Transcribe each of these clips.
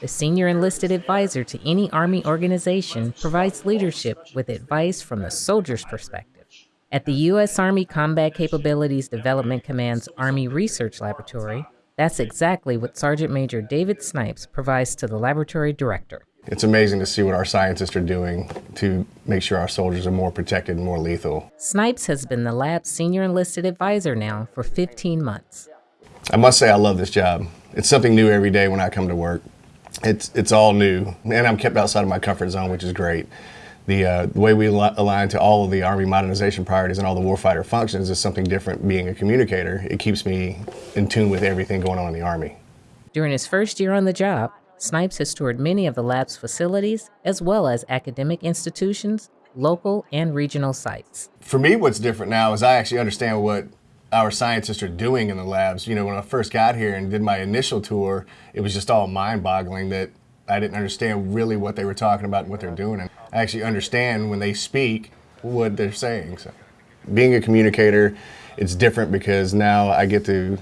The senior enlisted advisor to any Army organization provides leadership with advice from the soldier's perspective. At the U.S. Army Combat Capabilities Development Command's Army Research Laboratory, that's exactly what Sergeant Major David Snipes provides to the laboratory director. It's amazing to see what our scientists are doing to make sure our soldiers are more protected and more lethal. Snipes has been the lab's senior enlisted advisor now for 15 months. I must say I love this job. It's something new every day when I come to work. It's, it's all new, and I'm kept outside of my comfort zone, which is great. The, uh, the way we align to all of the Army modernization priorities and all the warfighter functions is something different being a communicator. It keeps me in tune with everything going on in the Army. During his first year on the job, Snipes has toured many of the lab's facilities, as well as academic institutions, local and regional sites. For me, what's different now is I actually understand what our scientists are doing in the labs. You know, when I first got here and did my initial tour, it was just all mind-boggling that I didn't understand really what they were talking about and what they're doing. And I actually understand when they speak what they're saying. So being a communicator, it's different because now I get to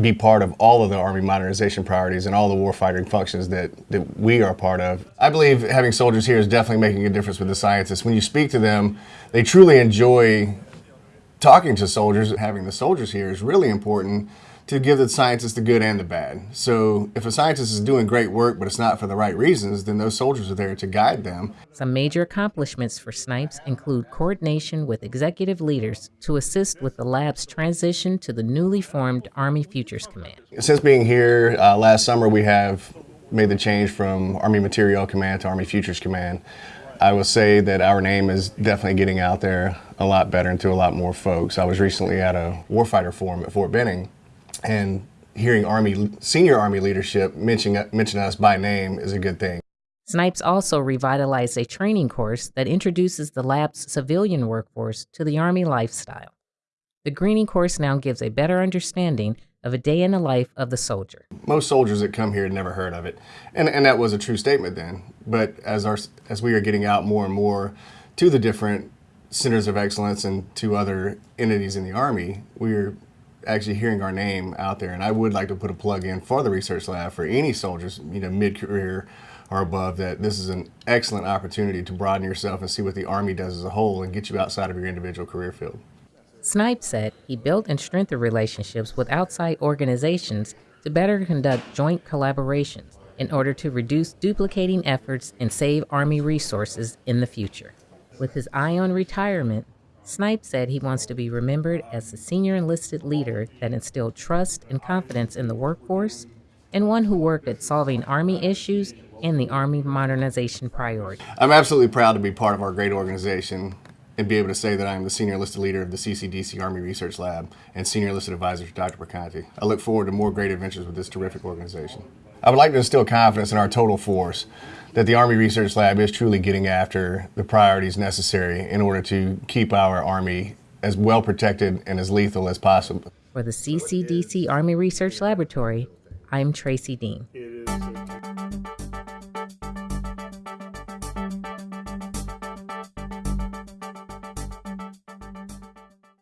be part of all of the Army modernization priorities and all the warfighting functions that, that we are part of. I believe having soldiers here is definitely making a difference with the scientists. When you speak to them, they truly enjoy talking to soldiers. And having the soldiers here is really important to give the scientists the good and the bad. So if a scientist is doing great work, but it's not for the right reasons, then those soldiers are there to guide them. Some major accomplishments for Snipes include coordination with executive leaders to assist with the lab's transition to the newly formed Army Futures Command. Since being here uh, last summer, we have made the change from Army Materiel Command to Army Futures Command. I will say that our name is definitely getting out there a lot better and to a lot more folks. I was recently at a warfighter forum at Fort Benning and hearing Army senior Army leadership mention, mention us by name is a good thing. Snipes also revitalized a training course that introduces the lab's civilian workforce to the Army lifestyle. The greening course now gives a better understanding of a day in the life of the soldier. Most soldiers that come here had never heard of it, and, and that was a true statement then. But as, our, as we are getting out more and more to the different centers of excellence and to other entities in the Army, we are actually hearing our name out there. And I would like to put a plug in for the research lab for any soldiers, you know, mid-career or above, that this is an excellent opportunity to broaden yourself and see what the Army does as a whole and get you outside of your individual career field. Snipe said he built and strengthened relationships with outside organizations to better conduct joint collaborations in order to reduce duplicating efforts and save Army resources in the future. With his eye on retirement, Snipe said he wants to be remembered as the senior enlisted leader that instilled trust and confidence in the workforce and one who worked at solving Army issues and the Army modernization priority. I'm absolutely proud to be part of our great organization and be able to say that I'm the senior enlisted leader of the CCDC Army Research Lab and senior enlisted advisor to Dr. Perconti. I look forward to more great adventures with this terrific organization. I would like to instill confidence in our total force that the Army Research Lab is truly getting after the priorities necessary in order to keep our Army as well protected and as lethal as possible. For the CCDC Army Research Laboratory, I'm Tracy Dean.